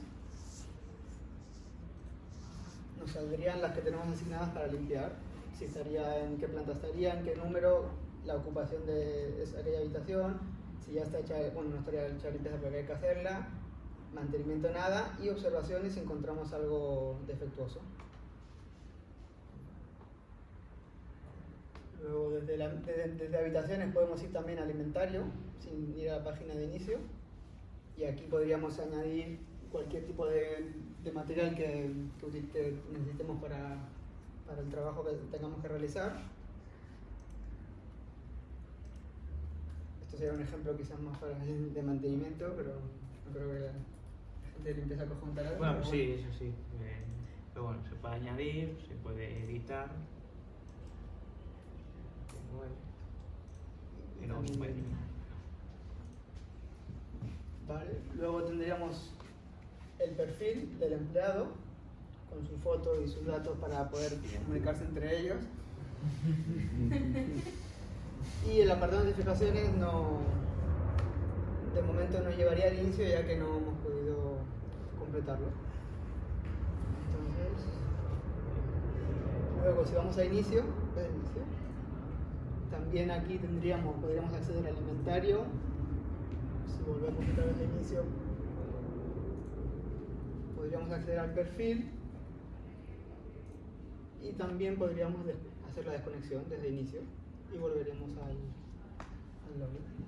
nos saldrían las que tenemos asignadas para limpiar. Si estaría en qué planta estaría, en qué número, la ocupación de aquella habitación, si ya está hecha, bueno, no estaría hecha limpieza porque hay que hacerla, mantenimiento nada y observaciones si encontramos algo defectuoso. Luego desde habitaciones podemos ir también al inventario, sin ir a la página de inicio. Y aquí podríamos añadir cualquier tipo de, de material que, que necesitemos para, para el trabajo que tengamos que realizar. Esto sería un ejemplo quizás más para de mantenimiento, pero no creo que la gente de limpieza conjunta algo. Bueno, sí, eso sí. eh, pero bueno, se puede añadir, se puede editar. Y eliminar. Vale, luego tendríamos el perfil del empleado con su foto y sus datos para poder comunicarse entre ellos. Y el apartado de notificaciones no, de momento no llevaría al inicio ya que no hemos podido completarlo. Entonces, luego si vamos a inicio, inicio, también aquí tendríamos, podríamos acceder al inventario. Si volvemos otra vez a inicio, podríamos acceder al perfil y también podríamos hacer la desconexión desde inicio y volveremos al, al login.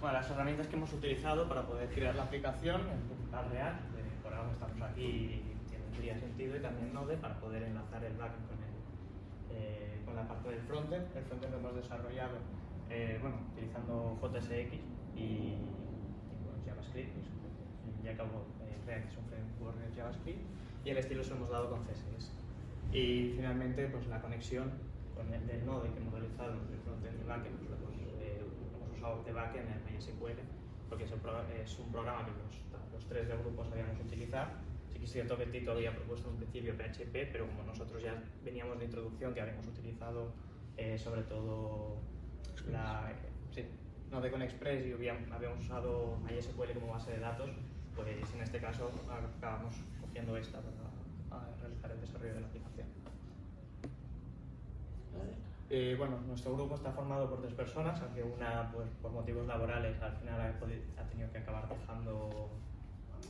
Bueno, las herramientas que hemos utilizado para poder crear la aplicación en Real, eh, por algo estamos aquí, tendría sentido, y también Node para poder enlazar el backend con, el, eh, con la parte del frontend. El frontend lo hemos desarrollado eh, bueno, utilizando JSX y, y, bueno, JavaScript, pues, ya acabo eh, React es un framework de JavaScript, y el estilo se lo hemos dado con CSS. Y finalmente, pues la conexión con el del Node que hemos realizado entre frontend y backend, pues, lo hemos, eh, hemos usado de backend en MySQL porque es, es un programa que los, los tres del grupo sabíamos utilizar. Sí que es cierto que Tito había propuesto en un principio PHP, pero como nosotros ya veníamos de introducción, que habíamos utilizado eh, sobre todo la, sí, Nodecon Express y habíamos usado MySQL como base de datos, pues en este caso acabamos cogiendo esta para realizar el desarrollo de la aplicación. Eh, bueno, nuestro grupo está formado por tres personas, aunque una pues, por motivos laborales al final ha, tenido que acabar dejando eh,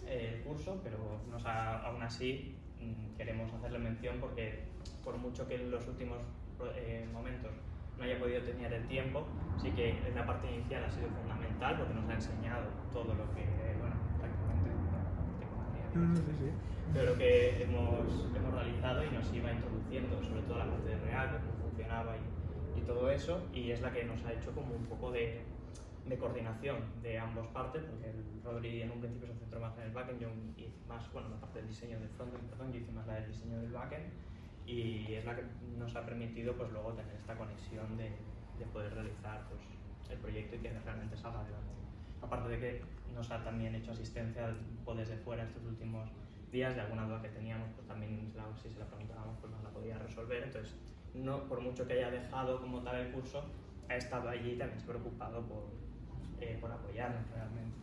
el curso, pero nos aún así mm, queremos hacerle mención porque por mucho que en los últimos eh, momentos no haya podido tener el tiempo, sí que en la parte inicial ha sido fundamental porque nos ha enseñado todo lo que, bueno, prácticamente, no, sí, sí. todo lo que hemos, hemos realizado y nos iba introduciendo, sobre todo la parte de React, cómo funcionaba y, y todo eso, y es la que nos ha hecho como un poco de, de coordinación de ambas partes, porque el Rodri en un principio se centró más en el backend, yo y más, bueno, la parte del diseño del frontend, perdón, yo hice más la del diseño del backend, y es la que nos ha permitido pues luego tener esta conexión de, de poder realizar pues, el proyecto y que realmente salga adelante. Aparte de que nos ha también hecho asistencia desde fuera estos últimos días de alguna duda que teníamos, pues también si se la preguntábamos pues nos la podía resolver. Entonces, no por mucho que haya dejado como tal el curso, ha estado allí y también se ha preocupado por, eh, por apoyarnos realmente.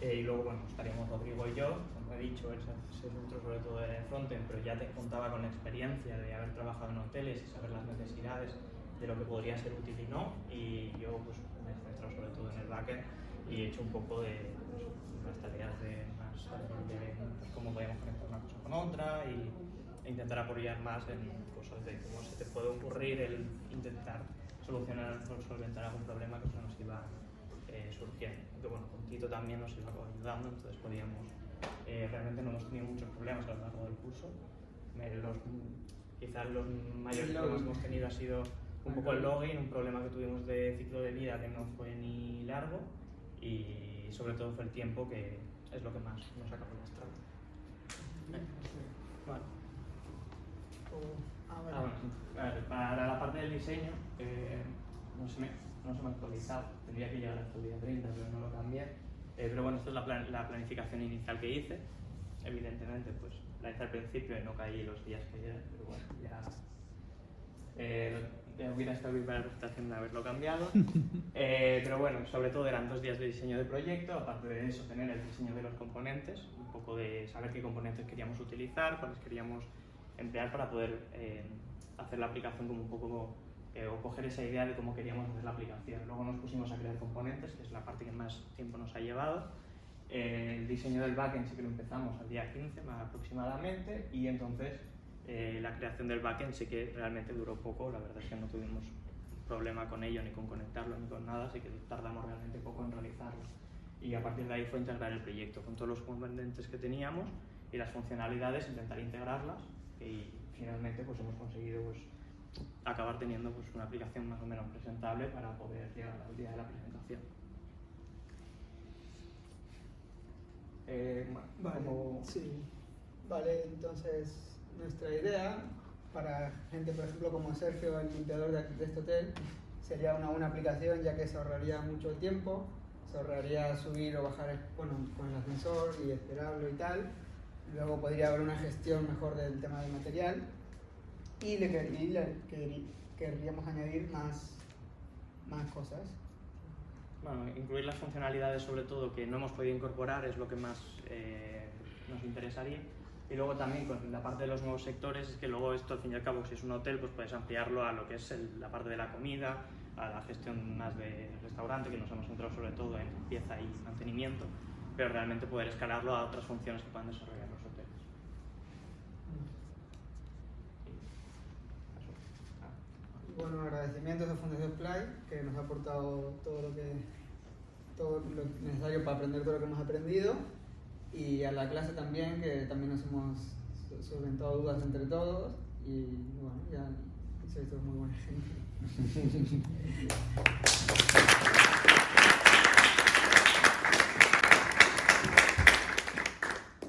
Eh, y luego, bueno, estaríamos Rodrigo y yo, como he dicho, él se centró sobre todo en frontend, pero ya te contaba con la experiencia de haber trabajado en hoteles y saber las necesidades de lo que podría ser útil y no. Y yo pues, me he centrado sobre todo en el backend y he hecho un poco de pues, las tareas de, más, de cómo podíamos conectar una cosa con otra y, e intentar apoyar más en cosas de cómo se te puede ocurrir el intentar solucionar o solventar algún problema que se nos iba eh, surgiendo. Que bueno, con Tito también nos iba ayudando, entonces podíamos, eh, realmente no hemos tenido muchos problemas a lo largo del curso. Los, quizás los mayores problemas que hemos tenido ha sido un poco el login, un problema que tuvimos de ciclo de vida que no fue ni largo y sobre todo fue el tiempo que es lo que más nos ha lastrado. Bueno. Ah, bueno. Para la parte del diseño, eh, no se me no se me ha actualizado, tendría que llegar hasta el día 30, pero no lo cambié. Eh, pero bueno, esta es la, plan la, planificación inicial que hice. Evidentemente, pues la hice al principio y no caí los días que era, pero bueno, ya eh, hubiera estado bien para la presentación de haberlo cambiado. Eh, pero bueno, sobre todo eran dos días de diseño de proyecto, aparte de eso tener el diseño de los componentes, un poco de saber qué componentes queríamos utilizar, cuáles queríamos emplear para poder eh, hacer la aplicación como un poco eh, o coger esa idea de cómo queríamos hacer la aplicación. Luego nos pusimos a crear componentes, que es la parte que más tiempo nos ha llevado. Eh, el diseño del backend sí que lo empezamos al día 15 más aproximadamente y entonces eh, la creación del backend sí que realmente duró poco, la verdad es que no tuvimos problema con ello, ni con conectarlo, ni con nada, así que tardamos realmente poco en realizarlo. Y a partir de ahí fue integrar el proyecto con todos los componentes que teníamos y las funcionalidades, intentar integrarlas y finalmente pues hemos conseguido pues, acabar teniendo pues, una aplicación más o menos presentable para poder llegar al día de la presentación. Eh, vale, sí. vale, entonces nuestra idea para gente, por ejemplo, como Sergio, el limpiador de, este hotel, sería una, una aplicación ya que se ahorraría mucho tiempo, se ahorraría subir o bajar bueno, con el ascensor y esperarlo y tal. Luego podría haber una gestión mejor del tema del material y le, querríamos añadir más, más cosas. Bueno, incluir las funcionalidades sobre todo que no hemos podido incorporar es lo que más eh, nos interesaría. Y luego también con la parte de los nuevos sectores, es que luego esto al fin y al cabo si es un hotel pues puedes ampliarlo a lo que es la parte de la comida, a la gestión más de restaurante, que nos hemos centrado sobre todo en limpieza y mantenimiento, pero realmente poder escalarlo a otras funciones que puedan desarrollar los hoteles. Bueno, agradecimientos a Fundación Play, que nos ha aportado todo lo que todo lo necesario para aprender todo lo que hemos aprendido y a la clase también, que también nos hemos solventado dudas entre todos y bueno, ya sois todos muy buena gente.